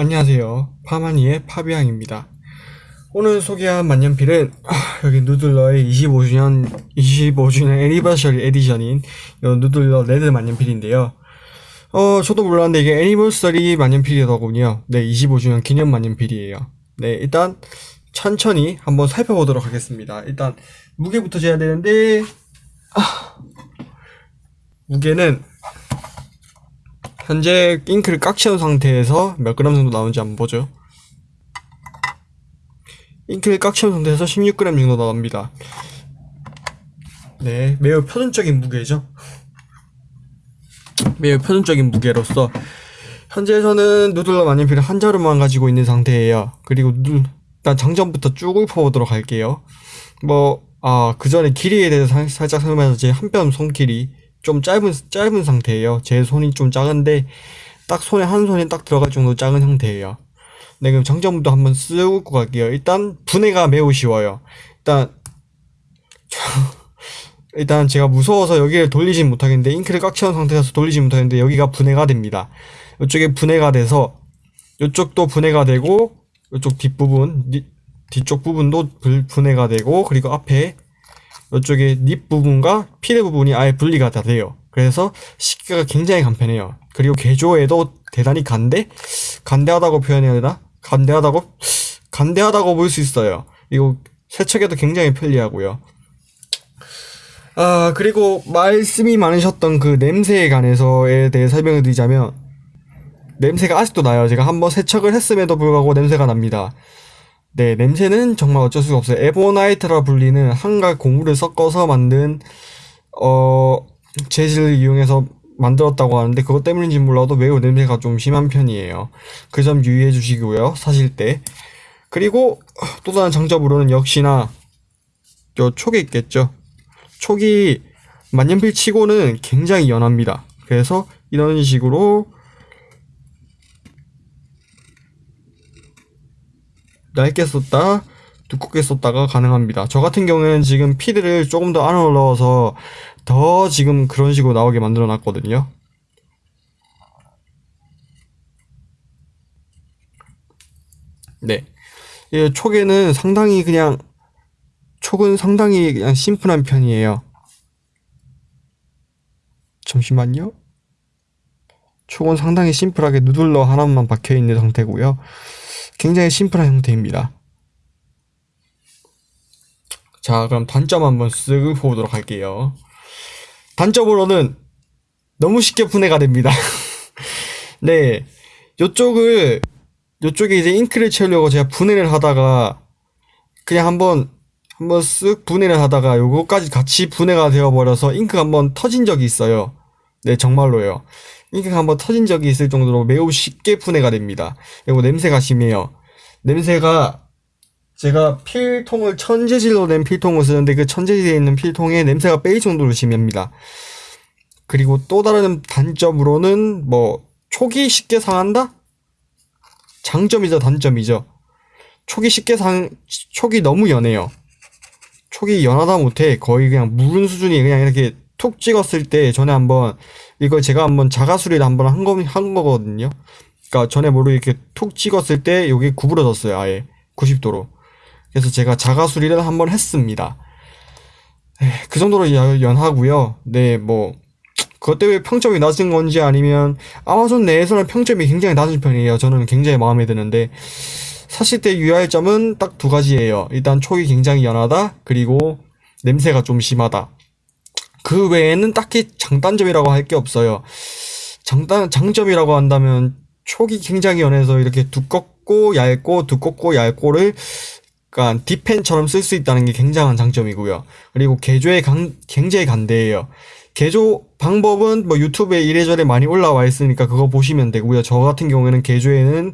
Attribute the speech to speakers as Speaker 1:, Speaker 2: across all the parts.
Speaker 1: 안녕하세요. 파마니의 파비앙입니다. 오늘 소개한 만년필은 아, 여기 누들러의 25주년 25주년 anniversary edition인 이 누들러 red 만년필인데요. 어 저도 몰랐는데 이게 anniversary 만년필이더군요. 네 25주년 기념 만년필이에요. 네 일단 천천히 한번 살펴보도록 하겠습니다. 일단 무게부터 재야 되는데 아, 무게는 현재 잉크를 깍 채운 상태에서 몇 그램 정도 나오는지 한번 보죠. 잉크를 깍 채운 상태에서 16g 정도 나옵니다. 네, 매우 표준적인 무게죠. 매우 표준적인 무게로서 현재에서는 누들러 만년필을 한 자루만 가지고 있는 상태예요. 그리고 누, 일단 장점부터 쭉 읊어보도록 할게요. 뭐, 아, 그 전에 길이에 대해서 살- 살짝 설명해서 제 한 뼘 손길이 좀 짧은, 짧은 상태예요. 제 손이 좀 작은데, 딱 손에 한 손이 딱 들어갈 정도 작은 형태예요. 네, 그럼 장점부터 한번 쓱고 갈게요. 일단, 분해가 매우 쉬워요. 일단, 일단 제가 무서워서 여기를 돌리진 못하겠는데, 잉크를 꽉 채운 상태에서 돌리지 못하겠는데, 여기가 분해가 됩니다. 이쪽에 분해가 돼서, 이쪽도 분해가 되고, 이쪽 뒷부분, 니- 뒤쪽 부분도 불- 분해가 되고, 그리고 앞에, 이쪽에 닙 부분과 필의 부분이 아예 분리가 다 돼요. 그래서 씻기가 굉장히 간편해요. 그리고 개조에도 대단히 간대? 간대하다고 표현해야 되나? 간대하다고? 간대하다고 볼 수 있어요. 이거 세척에도 굉장히 편리하고요. 아, 그리고 말씀이 많으셨던 그 냄새에 관해서에 대해 설명을 드리자면, 냄새가 아직도 나요. 제가 한번 세척을 했음에도 불구하고 냄새가 납니다. 네, 냄새는 정말 어쩔 수가 없어요. 에보나이트라 불리는 한갈 고무를 섞어서 만든 어 재질을 이용해서 만들었다고 하는데 그것 때문인지 몰라도 매우 냄새가 좀 심한 편이에요. 그 점 유의해 주시고요. 사실 때. 그리고 또 다른 장점으로는 역시나 저 촉이 있겠죠. 촉이 만년필 치고는 굉장히 연합니다. 그래서 이런 식으로 얇게 썼다 두껍게 썼다가 가능합니다. 저 같은 경우에는 지금 피드를 조금 더 안으로 넣어서 더 지금 그런 식으로 나오게 만들어 놨거든요. 네. 이 촉에는 상당히 그냥 촉은 상당히 그냥 심플한 편이에요. 잠시만요. 촉은 상당히 심플하게 누들러 하나만 박혀 있는 상태고요. 굉장히 심플한 형태입니다. 자, 그럼 단점 한번 쓱 보도록 할게요. 단점으로는 너무 쉽게 분해가 됩니다. 네. 요쪽을, 요쪽에 이제 잉크를 채우려고 제가 분해를 하다가, 그냥 한번, 한번 쓱 분해를 하다가 요거까지 같이 분해가 되어버려서 잉크가 한번 터진 적이 있어요. 네, 정말로요. 잉크가 한번 터진 적이 있을 정도로 매우 쉽게 분해가 됩니다. 그리고 냄새가 심해요. 냄새가 제가 필통을 천재질로 낸 필통을 쓰는데 그 천재질에 있는 필통에 냄새가 빼일 정도로 심합니다. 그리고 또 다른 단점으로는 뭐 촉이 쉽게 상한다? 장점이죠, 단점이죠. 촉이 쉽게 상, 촉이 너무 연해요. 촉이 연하다 못해 거의 그냥 무른 수준이 그냥 이렇게 툭 찍었을 때 전에 한번 이걸 제가 한번 자가수리를 한번 한, 거, 한 거거든요. 그러니까 전에 모르게 이렇게 툭 찍었을 때 여기 구부러졌어요, 아예 90도로. 그래서 제가 자가 수리를 한번 했습니다. 에이, 그 정도로 연- 연하고요. 네, 뭐 그것 때문에 평점이 낮은 건지 아니면 아마존 내에서는 평점이 굉장히 낮은 편이에요. 저는 굉장히 마음에 드는데 사실 때 유의할 점은 딱 두 가지예요. 일단 촉이 굉장히 연하다. 그리고 냄새가 좀 심하다. 그 외에는 딱히 장단점이라고 할 게 없어요. 장단 장점이라고 한다면 촉이 굉장히 연해서 이렇게 두껍고 얇고 두껍고 얇고를 그러니까 디펜처럼 쓸 수 있다는 게 굉장한 장점이고요. 그리고 개조에 강, 굉장히 간대해요. 개조 방법은 뭐 유튜브에 이래저래 많이 올라와 있으니까 그거 보시면 되고요. 저 같은 경우에는 개조에는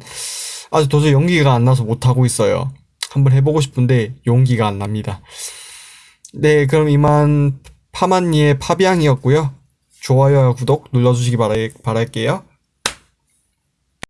Speaker 1: 아직 도저히 용기가 안 나서 못 하고 있어요. 한번 해보고 싶은데 용기가 안 납니다. 네, 그럼 이만 파만니의 파비앙이었고요. 좋아요와 구독 눌러주시기 바랄, 바랄게요.